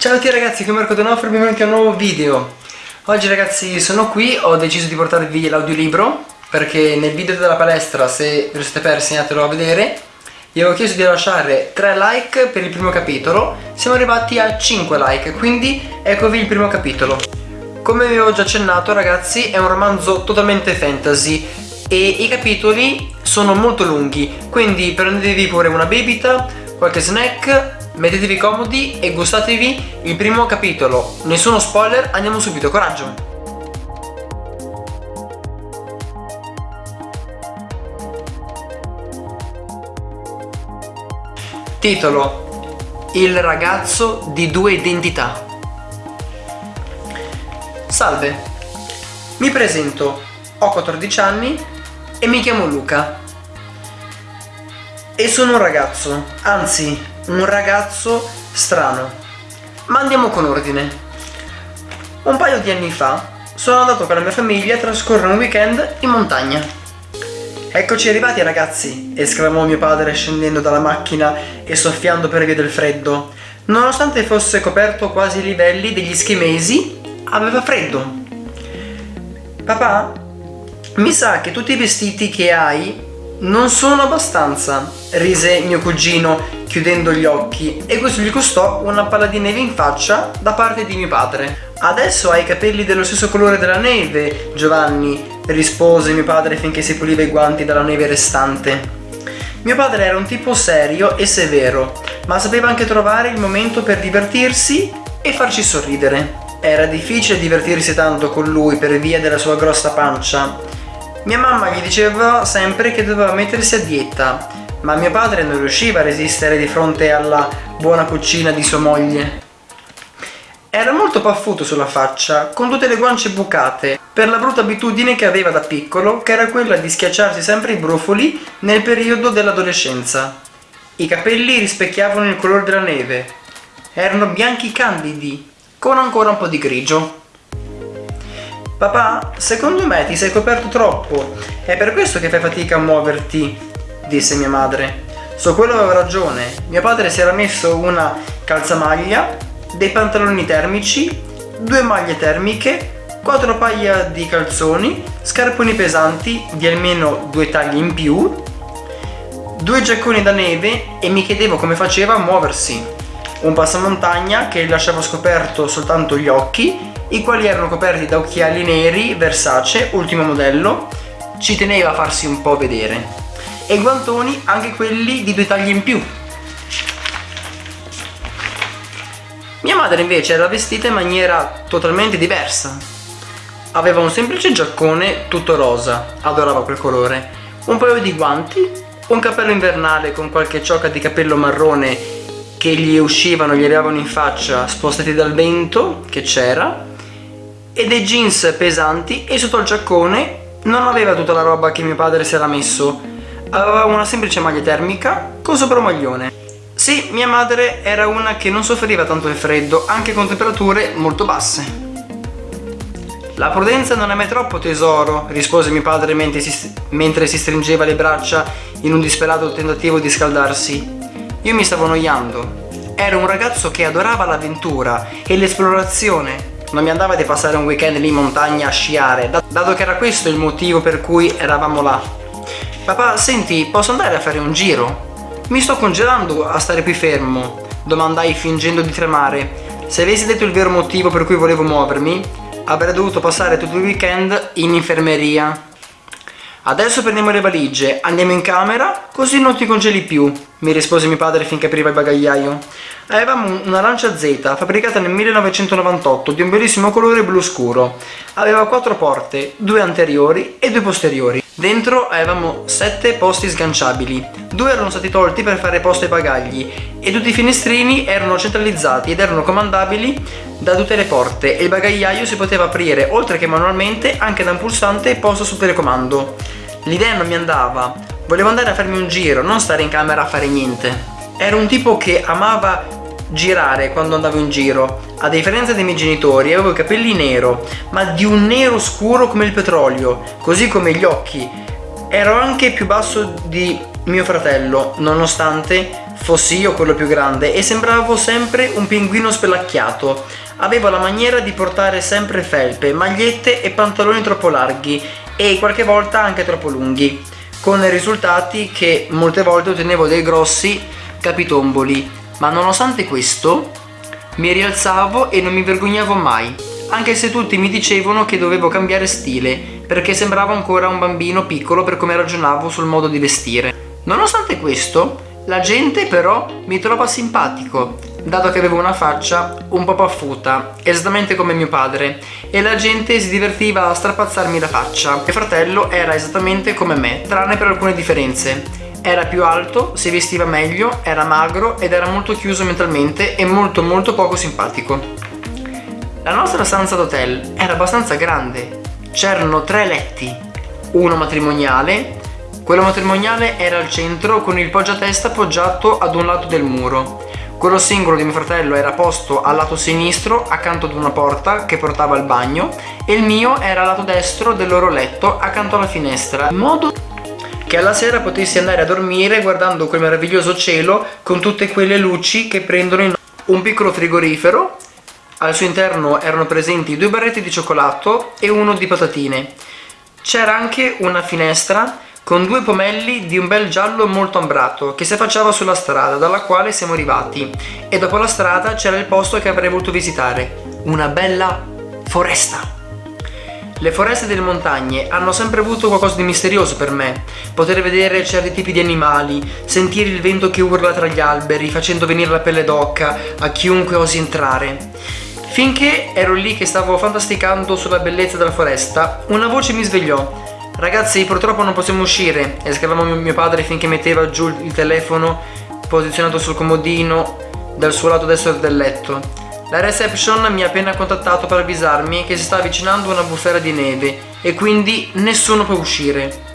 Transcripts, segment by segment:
Ciao a tutti ragazzi, qui Marco Donofrio e benvenuti a un nuovo video. Oggi ragazzi sono qui, ho deciso di portarvi l'audiolibro Perché nel video della palestra, se ve lo siete persi andatelo a vedere. Vi avevo chiesto di lasciare 3 like per il primo capitolo Siamo arrivati a 5 like, quindi eccovi il primo capitolo. Come vi avevo già accennato ragazzi, è un romanzo totalmente fantasy E i capitoli sono molto lunghi Quindi prendetevi pure una bibita, qualche snack Mettetevi comodi e gustatevi il primo capitolo. Nessuno spoiler, andiamo subito, coraggio! Titolo Il ragazzo di due identità Salve, mi presento, ho 14 anni e mi chiamo Luca e sono un ragazzo, anzi un ragazzo strano. Ma andiamo con ordine. Un paio di anni fa sono andato con la mia famiglia a trascorrere un weekend in montagna. Eccoci arrivati ragazzi, esclamò mio padre scendendo dalla macchina e soffiando per via del freddo. Nonostante fosse coperto quasi ai livelli degli schimesi, aveva freddo. Papà, mi sa che tutti i vestiti che hai non sono abbastanza, rise mio cugino chiudendo gli occhi e questo gli costò una palla di neve in faccia da parte di mio padre. Adesso hai i capelli dello stesso colore della neve, Giovanni, rispose mio padre finché si puliva i guanti dalla neve restante. Mio padre era un tipo serio e severo, ma sapeva anche trovare il momento per divertirsi e farci sorridere. Era difficile divertirsi tanto con lui per via della sua grossa pancia. Mia mamma gli diceva sempre che doveva mettersi a dieta ma mio padre non riusciva a resistere di fronte alla buona cucina di sua moglie. Era molto paffuto sulla faccia, con tutte le guance bucate, per la brutta abitudine che aveva da piccolo, che era quella di schiacciarsi sempre i brufoli nel periodo dell'adolescenza. I capelli rispecchiavano il colore della neve. Erano bianchi candidi, con ancora un po' di grigio. Papà, secondo me ti sei coperto troppo. È per questo che fai fatica a muoverti disse mia madre. Su quello aveva ragione. Mio padre si era messo una calzamaglia, dei pantaloni termici, due maglie termiche, quattro paia di calzoni, scarponi pesanti di almeno due tagli in più, due giacconi da neve e mi chiedevo come faceva a muoversi. Un passamontagna che lasciava scoperto soltanto gli occhi, i quali erano coperti da occhiali neri Versace, ultimo modello, ci teneva a farsi un po' vedere. E guantoni anche quelli di due tagli in più. Mia madre invece era vestita in maniera totalmente diversa. Aveva un semplice giaccone tutto rosa. Adorava quel colore. Un paio di guanti un cappello invernale con qualche ciocca di capello marrone che gli uscivano, gli arrivavano in faccia spostati dal vento che c'era e dei jeans pesanti e sotto il giaccone non aveva tutta la roba che mio padre si era messo aveva una semplice maglia termica con sopra un maglione. Sì, mia madre era una che non soffriva tanto il freddo, anche con temperature molto basse. La prudenza non è mai troppo tesoro, rispose mio padre mentre si, mentre si stringeva le braccia in un disperato tentativo di scaldarsi. Io mi stavo annoiando. Ero un ragazzo che adorava l'avventura e l'esplorazione. Non mi andava di passare un weekend lì in montagna a sciare, dato che era questo il motivo per cui eravamo là. Papà, senti, posso andare a fare un giro? Mi sto congelando a stare qui fermo, domandai fingendo di tremare. Se avessi detto il vero motivo per cui volevo muovermi, avrei dovuto passare tutto il weekend in infermeria. Adesso prendiamo le valigie, andiamo in camera, così non ti congeli più, mi rispose mio padre finché apriva il bagagliaio. Avevamo una Lancia Z fabbricata nel 1998 di un bellissimo colore blu scuro. Aveva quattro porte, due anteriori e due posteriori. Dentro avevamo sette posti sganciabili, due erano stati tolti per fare posto ai bagagli e tutti i finestrini erano centralizzati ed erano comandabili da tutte le porte e il bagagliaio si poteva aprire oltre che manualmente anche da un pulsante posto sul telecomando. L'idea non mi andava, volevo andare a farmi un giro, non stare in camera a fare niente. Ero un tipo che amava girare quando andavo in giro. A differenza dei miei genitori avevo i capelli nero, ma di un nero scuro come il petrolio, così come gli occhi. Ero anche più basso di mio fratello, nonostante fossi io quello più grande e sembravo sempre un pinguino spelacchiato. Avevo la maniera di portare sempre felpe, magliette e pantaloni troppo larghi e qualche volta anche troppo lunghi, con risultati che molte volte ottenevo dei grossi capitomboli. Ma nonostante questo, mi rialzavo e non mi vergognavo mai, anche se tutti mi dicevano che dovevo cambiare stile, perché sembravo ancora un bambino piccolo per come ragionavo sul modo di vestire. Nonostante questo, la gente però mi trova simpatico, dato che avevo una faccia un po' paffuta, esattamente come mio padre, e la gente si divertiva a strapazzarmi la faccia. Mio fratello era esattamente come me, tranne per alcune differenze. Era più alto, si vestiva meglio, era magro ed era molto chiuso mentalmente e molto molto poco simpatico. La nostra stanza d'hotel era abbastanza grande. C'erano tre letti, uno matrimoniale, quello matrimoniale era al centro con il poggiatesta appoggiato ad un lato del muro. Quello singolo di mio fratello era posto al lato sinistro accanto ad una porta che portava al bagno e il mio era al lato destro del loro letto accanto alla finestra, in modo che alla sera potessi andare a dormire guardando quel meraviglioso cielo con tutte quelle luci che prendono in un piccolo frigorifero. Al suo interno erano presenti due barretti di cioccolato e uno di patatine. C'era anche una finestra con due pomelli di un bel giallo molto ambrato che si affacciava sulla strada dalla quale siamo arrivati e dopo la strada c'era il posto che avrei voluto visitare, una bella foresta. Le foreste delle montagne hanno sempre avuto qualcosa di misterioso per me. Poter vedere certi tipi di animali, sentire il vento che urla tra gli alberi, facendo venire la pelle d'occa a chiunque osi entrare. Finché ero lì che stavo fantasticando sulla bellezza della foresta, una voce mi svegliò Ragazzi purtroppo non possiamo uscire esclamò mio padre finché metteva giù il telefono posizionato sul comodino dal suo lato destro del letto. La reception mi ha appena contattato per avvisarmi che si sta avvicinando una bufera di neve e quindi nessuno può uscire.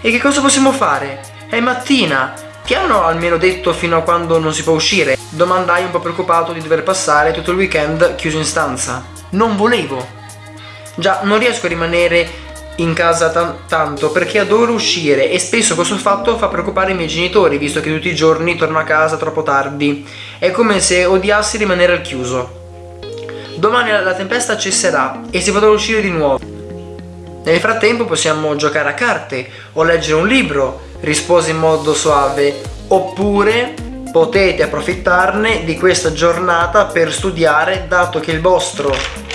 E che cosa possiamo fare? È mattina! Ti hanno almeno detto fino a quando non si può uscire? Domandai un po' preoccupato di dover passare tutto il weekend chiuso in stanza. Non volevo! Già, non riesco a rimanere in casa tanto perché adoro uscire e spesso questo fatto fa preoccupare i miei genitori visto che tutti i giorni torno a casa troppo tardi. È come se odiassi rimanere al chiuso. Domani la tempesta cesserà e si potrà uscire di nuovo. Nel frattempo possiamo giocare a carte o leggere un libro, rispose in modo suave, oppure potete approfittarne di questa giornata per studiare dato che il vostro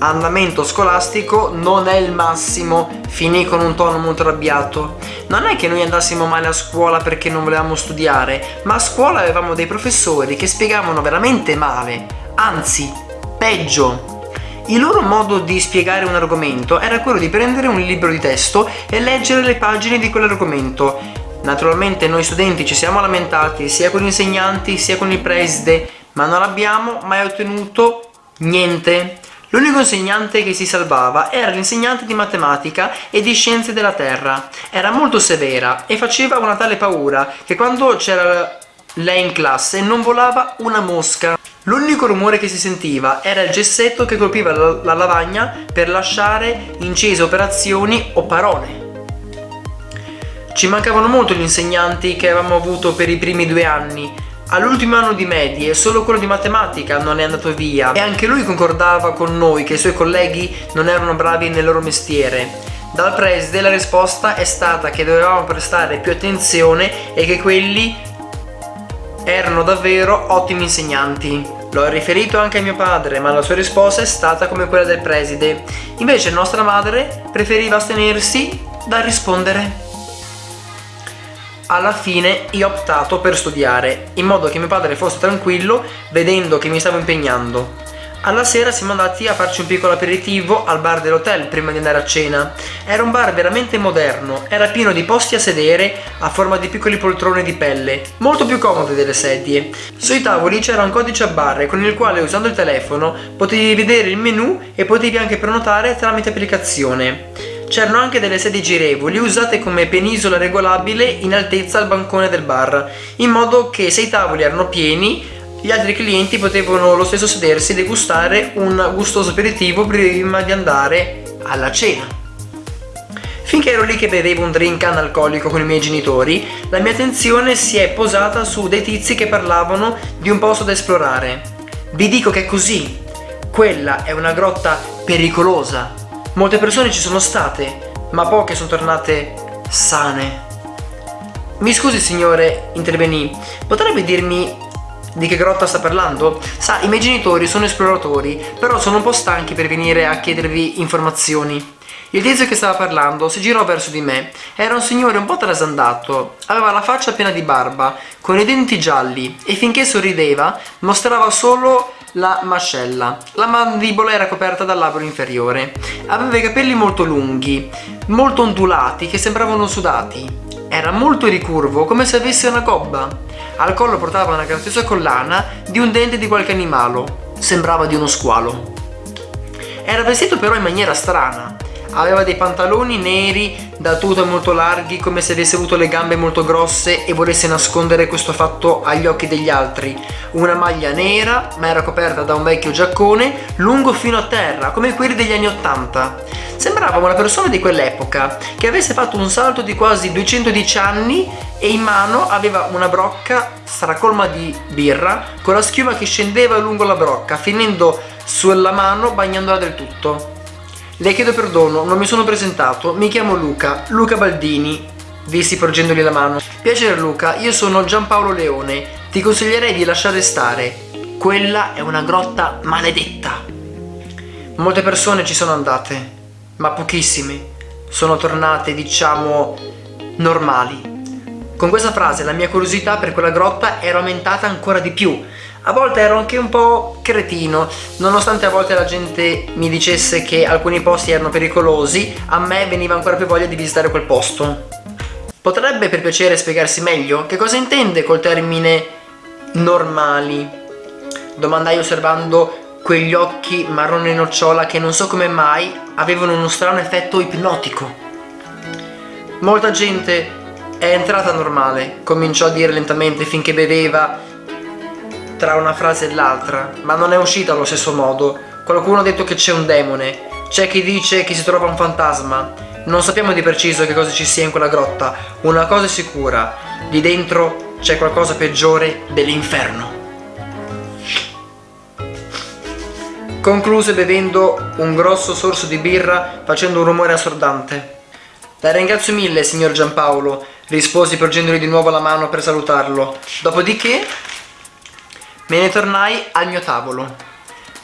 andamento scolastico non è il massimo, finì con un tono molto arrabbiato. Non è che noi andassimo male a scuola perché non volevamo studiare, ma a scuola avevamo dei professori che spiegavano veramente male, anzi, peggio. Il loro modo di spiegare un argomento era quello di prendere un libro di testo e leggere le pagine di quell'argomento. Naturalmente noi studenti ci siamo lamentati sia con gli insegnanti sia con il preside, ma non abbiamo mai ottenuto niente. L'unico insegnante che si salvava era l'insegnante di matematica e di scienze della terra. Era molto severa e faceva una tale paura che quando c'era lei in classe non volava una mosca. L'unico rumore che si sentiva era il gessetto che colpiva la, la lavagna per lasciare incese operazioni o parole. Ci mancavano molto gli insegnanti che avevamo avuto per i primi due anni All'ultimo anno di medie solo quello di matematica non è andato via e anche lui concordava con noi che i suoi colleghi non erano bravi nel loro mestiere. Dal preside la risposta è stata che dovevamo prestare più attenzione e che quelli erano davvero ottimi insegnanti. L'ho riferito anche a mio padre, ma la sua risposta è stata come quella del preside. Invece nostra madre preferiva astenersi dal rispondere alla fine io ho optato per studiare, in modo che mio padre fosse tranquillo vedendo che mi stavo impegnando. Alla sera siamo andati a farci un piccolo aperitivo al bar dell'hotel prima di andare a cena. Era un bar veramente moderno, era pieno di posti a sedere a forma di piccoli poltrone di pelle, molto più comode delle sedie. Sui tavoli c'era un codice a barre con il quale usando il telefono potevi vedere il menu e potevi anche prenotare tramite applicazione. C'erano anche delle sedie girevoli usate come penisola regolabile in altezza al bancone del bar, in modo che se i tavoli erano pieni gli altri clienti potevano lo stesso sedersi e degustare un gustoso aperitivo prima di andare alla cena. Finché ero lì che bevevo un drink analcolico con i miei genitori, la mia attenzione si è posata su dei tizi che parlavano di un posto da esplorare. Vi dico che è così. Quella è una grotta pericolosa. Molte persone ci sono state, ma poche sono tornate sane. Mi scusi signore, intervenì, potrebbe dirmi di che grotta sta parlando? Sa, i miei genitori sono esploratori, però sono un po' stanchi per venire a chiedervi informazioni. Il tizio che stava parlando si girò verso di me. Era un signore un po' trasandato, aveva la faccia piena di barba, con i denti gialli e finché sorrideva mostrava solo la mascella. La mandibola era coperta dal labbro inferiore. Aveva i capelli molto lunghi, molto ondulati che sembravano sudati. Era molto ricurvo, come se avesse una gobba. Al collo portava una graziosa collana di un dente di qualche animalo. Sembrava di uno squalo. Era vestito però in maniera strana. Aveva dei pantaloni neri da tuta molto larghi come se avesse avuto le gambe molto grosse e volesse nascondere questo fatto agli occhi degli altri. Una maglia nera ma era coperta da un vecchio giaccone lungo fino a terra come quelli degli anni 80. Sembrava una persona di quell'epoca che avesse fatto un salto di quasi 210 anni e in mano aveva una brocca stracolma di birra con la schiuma che scendeva lungo la brocca finendo sulla mano bagnandola del tutto. Le chiedo perdono, non mi sono presentato, mi chiamo Luca, Luca Baldini, dissi porgendogli la mano. Piacere Luca, io sono Giampaolo Leone, ti consiglierei di lasciare stare, quella è una grotta maledetta. Molte persone ci sono andate, ma pochissime sono tornate, diciamo, normali. Con questa frase la mia curiosità per quella grotta era aumentata ancora di più. A volte ero anche un po' cretino, nonostante a volte la gente mi dicesse che alcuni posti erano pericolosi, a me veniva ancora più voglia di visitare quel posto. Potrebbe per piacere spiegarsi meglio che cosa intende col termine normali? Domandai osservando quegli occhi marrone nocciola che non so come mai avevano uno strano effetto ipnotico. Molta gente è entrata normale, cominciò a dire lentamente finché beveva tra una frase e l'altra, ma non è uscita allo stesso modo. Qualcuno ha detto che c'è un demone, c'è chi dice che si trova un fantasma. Non sappiamo di preciso che cosa ci sia in quella grotta. Una cosa è sicura, lì dentro c'è qualcosa peggiore dell'inferno. Concluse bevendo un grosso sorso di birra facendo un rumore assordante. La ringrazio mille, signor Giampaolo, risposi porgendogli di nuovo la mano per salutarlo. Dopodiché me ne tornai al mio tavolo.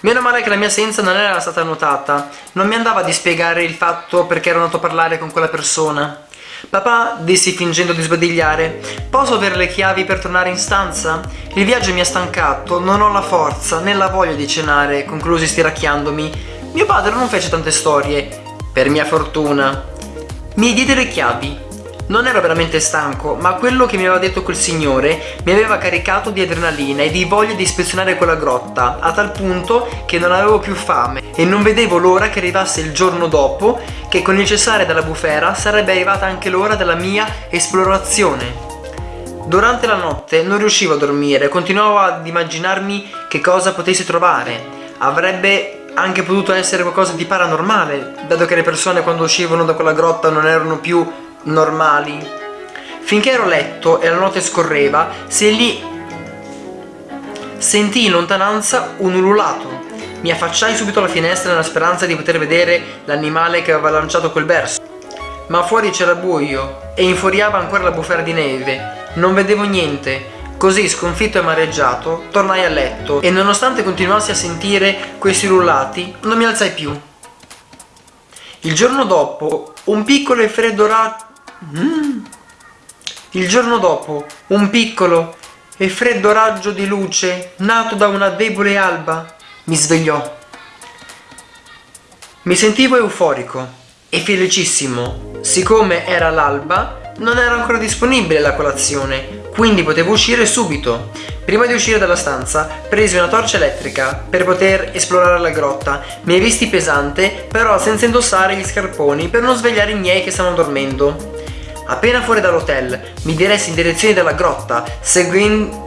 Meno male che la mia assenza non era stata notata, non mi andava di spiegare il fatto perché ero andato a parlare con quella persona. Papà, dissi fingendo di sbadigliare, posso avere le chiavi per tornare in stanza? Il viaggio mi ha stancato, non ho la forza né la voglia di cenare, conclusi stiracchiandomi. Mio padre non fece tante storie, per mia fortuna. Mi diede le chiavi. Non ero veramente stanco, ma quello che mi aveva detto quel signore mi aveva caricato di adrenalina e di voglia di ispezionare quella grotta, a tal punto che non avevo più fame e non vedevo l'ora che arrivasse il giorno dopo che con il cessare della bufera sarebbe arrivata anche l'ora della mia esplorazione. Durante la notte non riuscivo a dormire, continuavo ad immaginarmi che cosa potessi trovare. Avrebbe anche potuto essere qualcosa di paranormale, dato che le persone quando uscivano da quella grotta non erano più normali. Finché ero a letto e la notte scorreva, se lì sentii in lontananza un ululato. Mi affacciai subito alla finestra nella speranza di poter vedere l'animale che aveva lanciato quel verso. Ma fuori c'era buio e infuriava ancora la bufera di neve. Non vedevo niente. Così, sconfitto e amareggiato, tornai a letto e nonostante continuassi a sentire questi ululati, non mi alzai più. Il giorno dopo, un piccolo e freddo raggio Mm. Il giorno dopo, un piccolo e freddo raggio di luce, nato da una debole alba, mi svegliò. Mi sentivo euforico e felicissimo. Siccome era l'alba, non era ancora disponibile la colazione, quindi potevo uscire subito. Prima di uscire dalla stanza, presi una torcia elettrica per poter esplorare la grotta. Mi visti pesante, però senza indossare gli scarponi per non svegliare i miei che stavano dormendo. Appena fuori dall'hotel mi diressi in direzione della grotta, seguendo...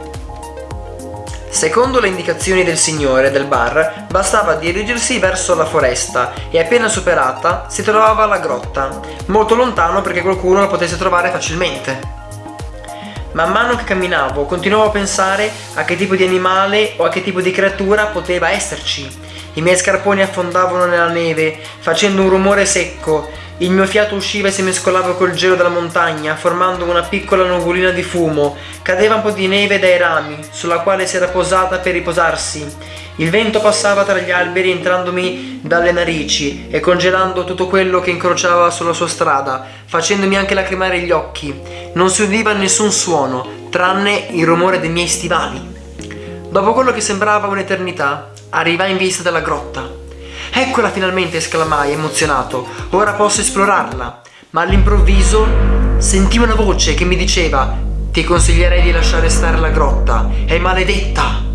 Secondo le indicazioni del signore del bar, bastava dirigersi verso la foresta e appena superata si trovava la grotta, molto lontano perché qualcuno la potesse trovare facilmente. Man mano che camminavo continuavo a pensare a che tipo di animale o a che tipo di creatura poteva esserci. I miei scarponi affondavano nella neve, facendo un rumore secco il mio fiato usciva e si mescolava col gelo della montagna, formando una piccola nuvolina di fumo. Cadeva un po' di neve dai rami, sulla quale si era posata per riposarsi. Il vento passava tra gli alberi entrandomi dalle narici e congelando tutto quello che incrociava sulla sua strada, facendomi anche lacrimare gli occhi. Non si udiva nessun suono, tranne il rumore dei miei stivali. Dopo quello che sembrava un'eternità, arrivai in vista della grotta. Eccola finalmente, esclamai emozionato. Ora posso esplorarla. Ma all'improvviso sentii una voce che mi diceva Ti consiglierei di lasciare stare la grotta, è maledetta.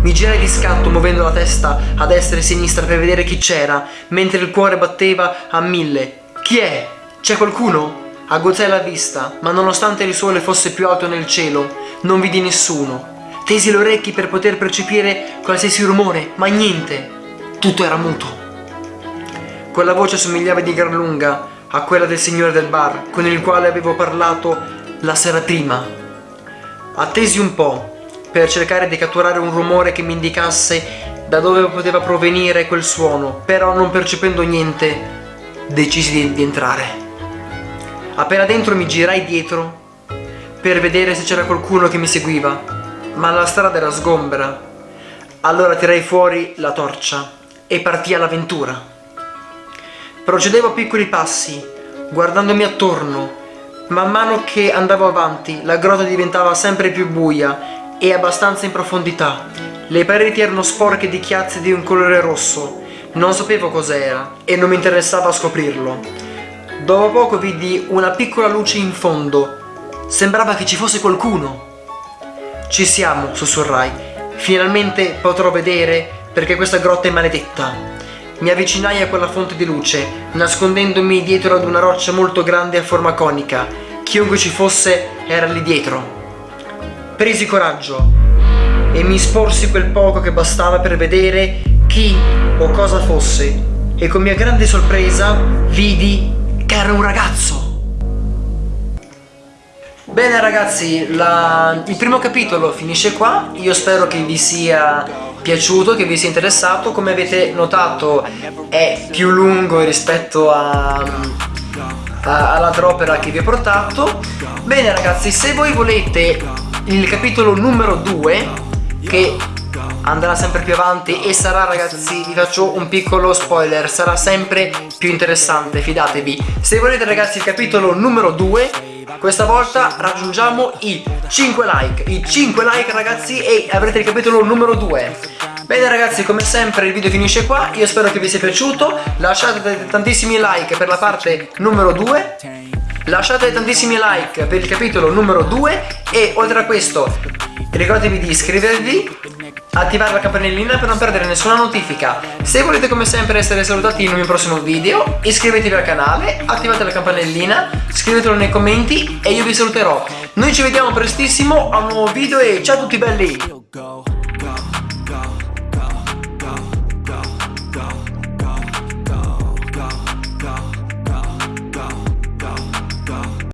Mi girai di scatto muovendo la testa a destra e a sinistra per vedere chi c'era, mentre il cuore batteva a mille. Chi è? C'è qualcuno? Aguzzai la vista, ma nonostante il sole fosse più alto nel cielo, non vidi nessuno. Tesi le orecchie per poter percepire qualsiasi rumore, ma niente. Tutto era muto. Quella voce somigliava di gran lunga a quella del signore del bar con il quale avevo parlato la sera prima. Attesi un po' per cercare di catturare un rumore che mi indicasse da dove poteva provenire quel suono, però non percependo niente decisi di, di entrare. Appena dentro mi girai dietro per vedere se c'era qualcuno che mi seguiva, ma la strada era sgombera. Allora tirai fuori la torcia e partì all'avventura. Procedevo a piccoli passi, guardandomi attorno. Man mano che andavo avanti, la grotta diventava sempre più buia e abbastanza in profondità. Le pareti erano sporche di chiazze di un colore rosso. Non sapevo cos'era e non mi interessava scoprirlo. Dopo poco vidi una piccola luce in fondo. Sembrava che ci fosse qualcuno. Ci siamo, sussurrai. Finalmente potrò vedere perché questa grotta è maledetta. Mi avvicinai a quella fonte di luce, nascondendomi dietro ad una roccia molto grande a forma conica. Chiunque ci fosse era lì dietro. Presi coraggio e mi sporsi quel poco che bastava per vedere chi o cosa fosse e con mia grande sorpresa vidi che era un ragazzo. Bene ragazzi, la... il primo capitolo finisce qua, io spero che vi sia piaciuto, che vi sia interessato. Come avete notato è più lungo rispetto a, all'altra opera che vi ho portato. Bene ragazzi, se voi volete il capitolo numero 2, che andrà sempre più avanti e sarà ragazzi, vi faccio un piccolo spoiler, sarà sempre più interessante, fidatevi. Se volete ragazzi il capitolo numero 2 questa volta raggiungiamo i 5 like. I 5 like ragazzi e avrete il capitolo numero 2 Bene ragazzi come sempre il video finisce qua. Io spero che vi sia piaciuto. Lasciate tantissimi like per la parte numero 2 Lasciate tantissimi like per il capitolo numero 2 E oltre a questo ricordatevi di iscrivervi attivare la campanellina per non perdere nessuna notifica. Se volete come sempre essere salutati in un mio prossimo video, iscrivetevi al canale, attivate la campanellina, scrivetelo nei commenti e io vi saluterò. Noi ci vediamo prestissimo a un nuovo video e ciao a tutti belli!